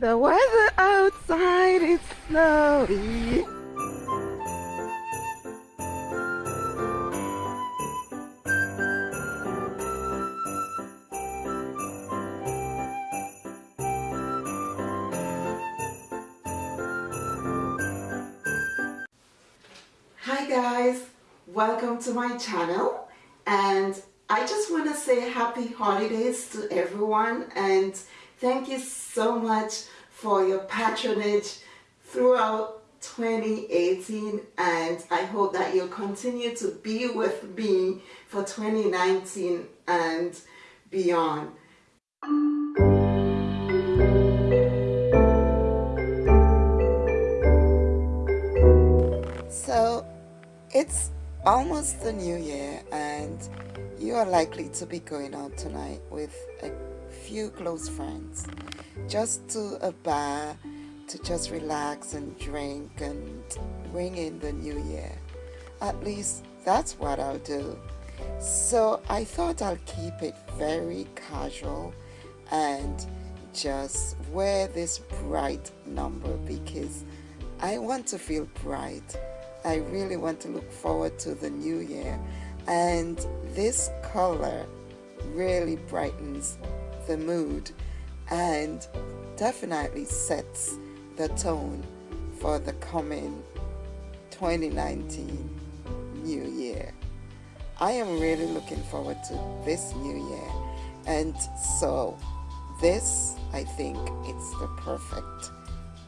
The weather outside is snowy. Hi guys, welcome to my channel. And I just want to say happy holidays to everyone. And thank you so much for your patronage throughout 2018 and I hope that you'll continue to be with me for 2019 and beyond. So it's almost the new year and you are likely to be going out tonight with a few close friends just to a bar to just relax and drink and bring in the new year. At least that's what I'll do. So I thought I'll keep it very casual and just wear this bright number because I want to feel bright. I really want to look forward to the new year and this color really brightens the mood and definitely sets the tone for the coming 2019 new year. I am really looking forward to this new year and so this I think it's the perfect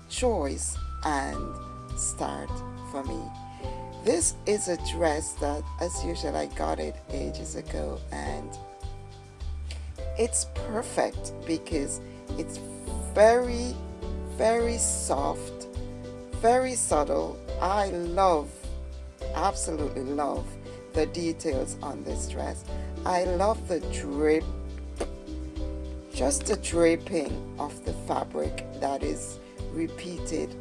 choice and start for me. This is a dress that as usual I got it ages ago and it's perfect because it's very very soft very subtle. I love absolutely love the details on this dress. I love the drape just the draping of the fabric that is repeated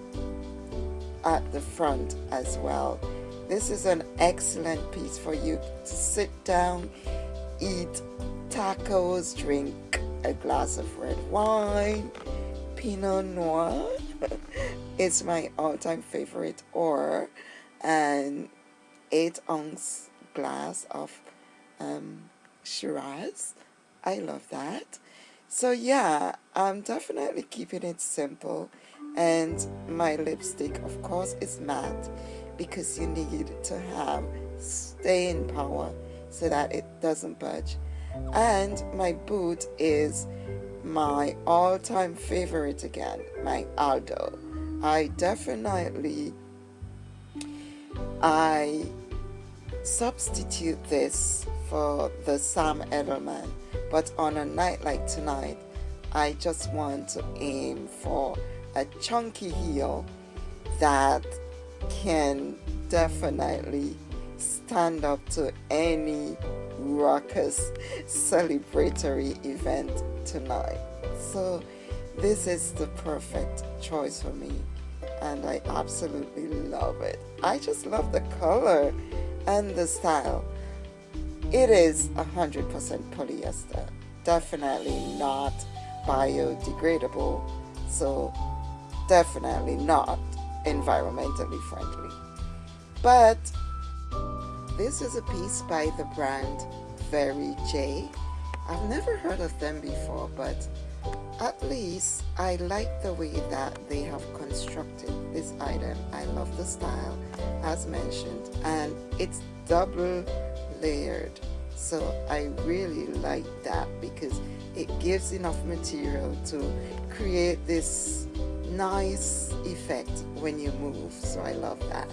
at the front as well. This is an excellent piece for you to sit down eat tacos, drink a glass of red wine, Pinot Noir it's my all-time favorite, or an 8 ounce glass of um, Shiraz. I love that. So yeah, I'm definitely keeping it simple and my lipstick of course is matte because you need to have staying power so that it doesn't budge and my boot is my all-time favorite again my Aldo. I definitely I substitute this for the Sam Edelman but on a night like tonight I just want to aim for a chunky heel that can definitely stand up to any raucous celebratory event tonight. So this is the perfect choice for me and I absolutely love it. I just love the color and the style. It is 100% polyester, definitely not biodegradable, so definitely not environmentally friendly. But this is a piece by the brand Very J. I've never heard of them before, but at least I like the way that they have constructed this item. I love the style, as mentioned, and it's double layered. So I really like that because it gives enough material to create this nice effect when you move. So I love that.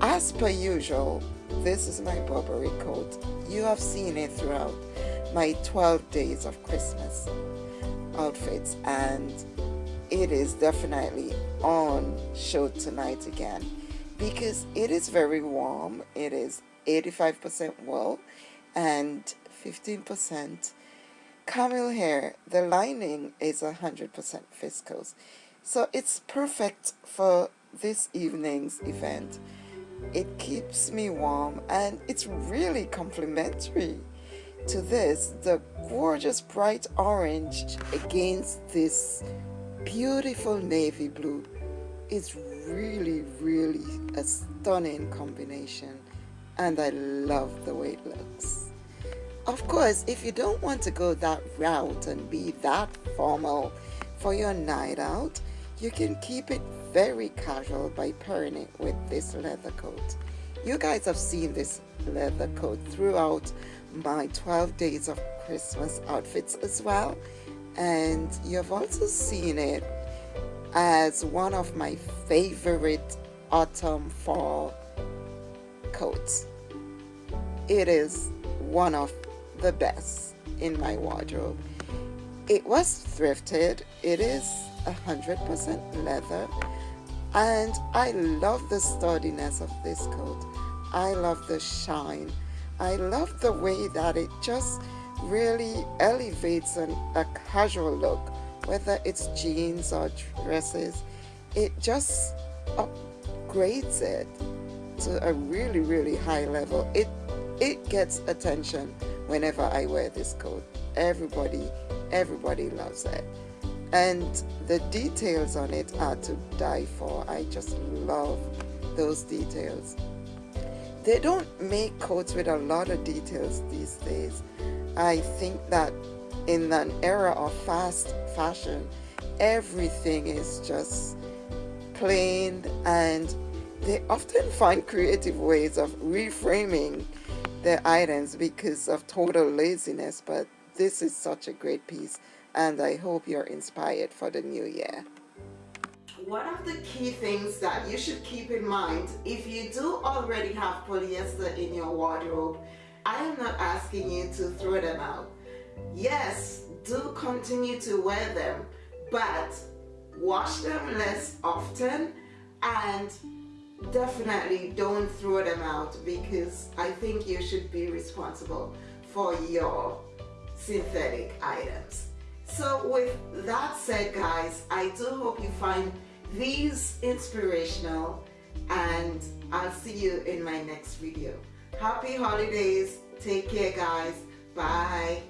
As per usual, this is my Burberry coat. You have seen it throughout my 12 days of Christmas outfits and it is definitely on show tonight again because it is very warm. It is 85% wool and 15% camel hair. The lining is 100% viscose. So it's perfect for this evening's event it keeps me warm and it's really complimentary to this, the gorgeous bright orange against this beautiful navy blue is really, really a stunning combination and I love the way it looks. Of course, if you don't want to go that route and be that formal for your night out, you can keep it very casual by pairing it with this leather coat. You guys have seen this leather coat throughout my 12 days of Christmas outfits as well and you've also seen it as one of my favorite autumn fall coats. It is one of the best in my wardrobe. It was thrifted. It is 100% leather and I love the sturdiness of this coat. I love the shine. I love the way that it just really elevates an, a casual look, whether it's jeans or dresses. It just upgrades it to a really, really high level. It, it gets attention whenever I wear this coat. Everybody, everybody loves it. And the details on it are to die for. I just love those details. They don't make coats with a lot of details these days. I think that in an era of fast fashion, everything is just plain and they often find creative ways of reframing their items because of total laziness but this is such a great piece and I hope you're inspired for the new year. One of the key things that you should keep in mind if you do already have polyester in your wardrobe I am not asking you to throw them out. Yes, do continue to wear them, but wash them less often and definitely don't throw them out because I think you should be responsible for your synthetic items. So with that said guys, I do hope you find these inspirational and I'll see you in my next video. Happy holidays. Take care guys. Bye.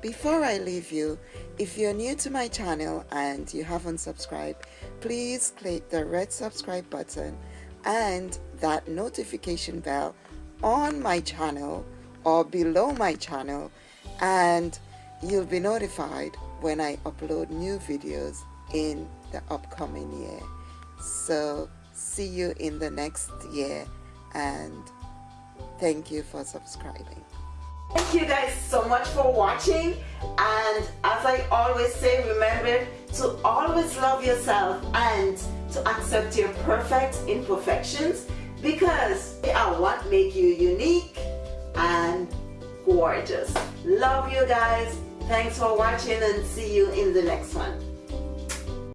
Before I leave you, if you're new to my channel and you haven't subscribed, please click the red subscribe button and that notification bell on my channel or below my channel and you'll be notified when I upload new videos in the upcoming year. So see you in the next year and thank you for subscribing. Thank you guys so much for watching and as I always say remember to always love yourself and to accept your perfect imperfections because they are what make you unique and gorgeous. Love you guys. Thanks for watching and see you in the next one.